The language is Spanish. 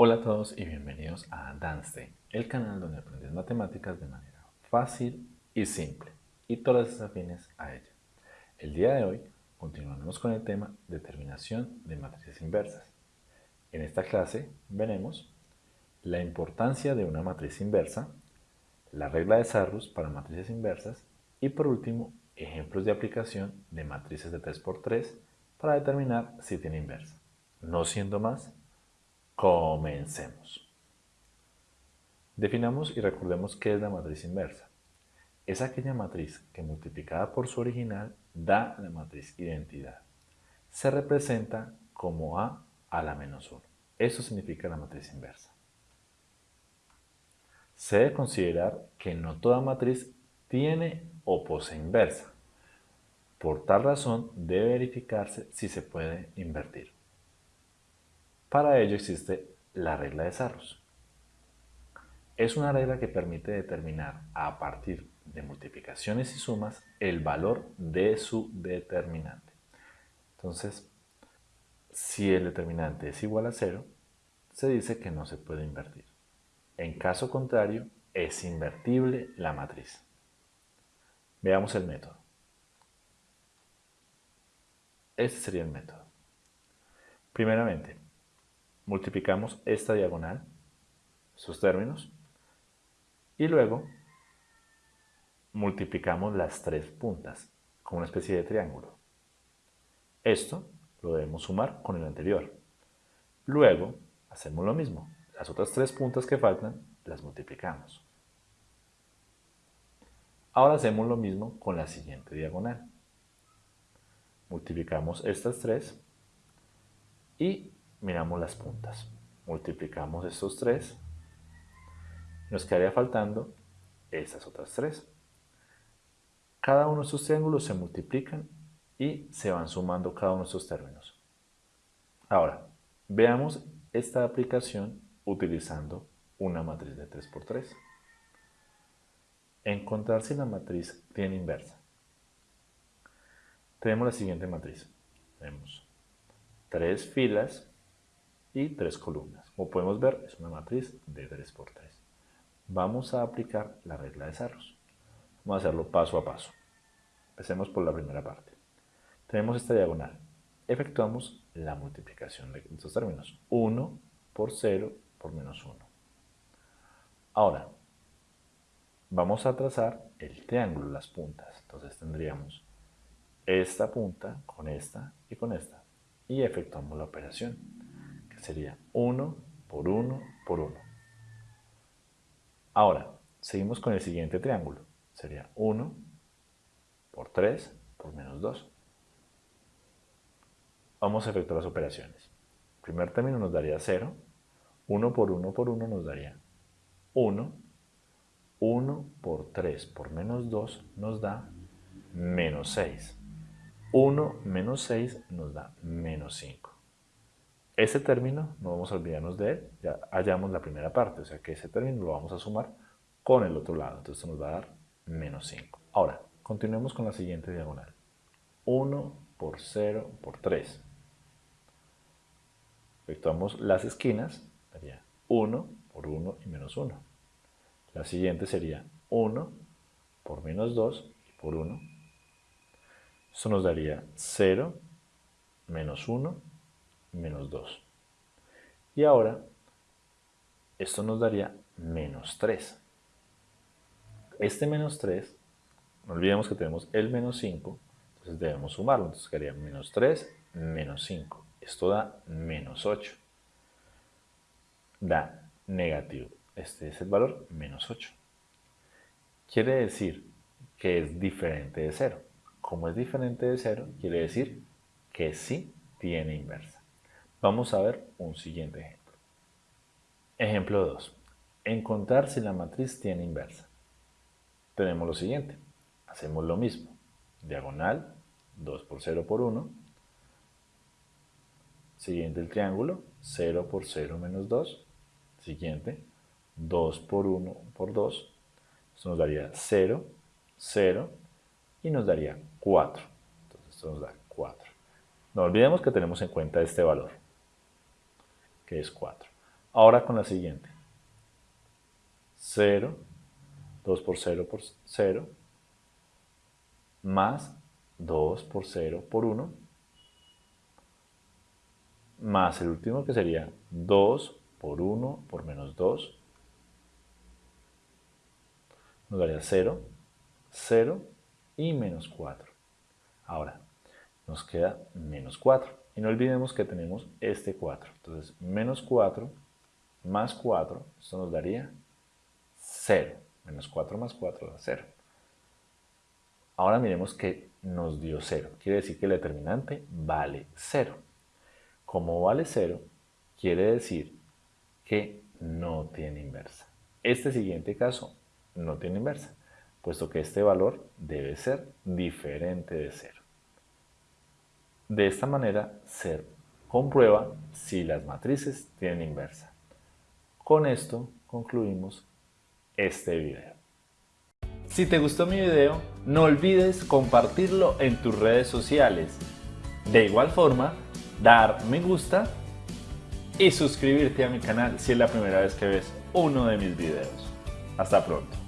todos y bienvenidos a Danste, el canal donde aprendes matemáticas de manera fácil y simple y todas las afines a ella. El día de hoy continuaremos con el tema determinación de matrices inversas. En esta clase veremos la importancia de una matriz inversa, la regla de Sarrus para matrices inversas y por último ejemplos de aplicación de matrices de 3x3 para determinar si tiene inversa. No siendo más, Comencemos. Definamos y recordemos qué es la matriz inversa. Es aquella matriz que multiplicada por su original da la matriz identidad. Se representa como A a la menos 1. Eso significa la matriz inversa. Se debe considerar que no toda matriz tiene o posee inversa. Por tal razón debe verificarse si se puede invertir. Para ello existe la regla de Sarrus. Es una regla que permite determinar a partir de multiplicaciones y sumas el valor de su determinante. Entonces, si el determinante es igual a 0, se dice que no se puede invertir. En caso contrario, es invertible la matriz. Veamos el método. Este sería el método. Primeramente, multiplicamos esta diagonal, sus términos, y luego multiplicamos las tres puntas con una especie de triángulo. Esto lo debemos sumar con el anterior. Luego hacemos lo mismo. Las otras tres puntas que faltan las multiplicamos. Ahora hacemos lo mismo con la siguiente diagonal. Multiplicamos estas tres y miramos las puntas. Multiplicamos estos tres. Nos quedaría faltando estas otras tres. Cada uno de estos triángulos se multiplican y se van sumando cada uno de estos términos. Ahora, veamos esta aplicación utilizando una matriz de 3x3. Encontrar si la matriz tiene inversa. Tenemos la siguiente matriz. Tenemos tres filas y tres columnas. Como podemos ver, es una matriz de 3 por 3. Vamos a aplicar la regla de Sarros. Vamos a hacerlo paso a paso. Empecemos por la primera parte. Tenemos esta diagonal. Efectuamos la multiplicación de estos términos. 1 por 0 por menos 1. Ahora, vamos a trazar el triángulo, las puntas. Entonces tendríamos esta punta con esta y con esta. Y efectuamos la operación sería 1 por 1 por 1. Ahora, seguimos con el siguiente triángulo. Sería 1 por 3 por menos 2. Vamos a efectuar las operaciones. El primer término nos daría 0. 1 por 1 por 1 nos daría 1. 1 por 3 por menos 2 nos da menos 6. 1 menos 6 nos da menos 5. Ese término, no vamos a olvidarnos de él, ya hallamos la primera parte, o sea que ese término lo vamos a sumar con el otro lado, entonces nos va a dar menos 5. Ahora, continuemos con la siguiente diagonal. 1 por 0 por 3. Efectuamos las esquinas, sería 1 por 1 y menos 1. La siguiente sería 1 por menos 2 y por 1. Eso nos daría 0 menos 1 menos 2. Y ahora, esto nos daría menos 3. Este menos 3, no olvidemos que tenemos el menos 5, entonces debemos sumarlo. Entonces quedaría menos 3, menos 5. Esto da menos 8. Da negativo. Este es el valor, menos 8. Quiere decir que es diferente de 0. Como es diferente de 0, quiere decir que sí tiene inversa. Vamos a ver un siguiente ejemplo. Ejemplo 2. Encontrar si la matriz tiene inversa. Tenemos lo siguiente. Hacemos lo mismo. Diagonal, 2 por 0 por 1. Siguiente el triángulo, 0 por 0 menos 2. Siguiente, 2 por 1 por 2. Esto nos daría 0, 0 y nos daría 4. Entonces esto nos da 4. No olvidemos que tenemos en cuenta este valor que es 4. Ahora con la siguiente. 0, 2 por 0 por 0, más 2 por 0 por 1, más el último que sería 2 por 1 por menos 2, nos daría 0, 0 y menos 4. Ahora, nos queda menos 4. No olvidemos que tenemos este 4. Entonces, menos 4 más 4, esto nos daría 0. Menos 4 más 4 da 0. Ahora miremos que nos dio 0. Quiere decir que el determinante vale 0. Como vale 0, quiere decir que no tiene inversa. Este siguiente caso no tiene inversa, puesto que este valor debe ser diferente de 0. De esta manera se comprueba si las matrices tienen inversa. Con esto concluimos este video. Si te gustó mi video, no olvides compartirlo en tus redes sociales. De igual forma, dar me gusta y suscribirte a mi canal si es la primera vez que ves uno de mis videos. Hasta pronto.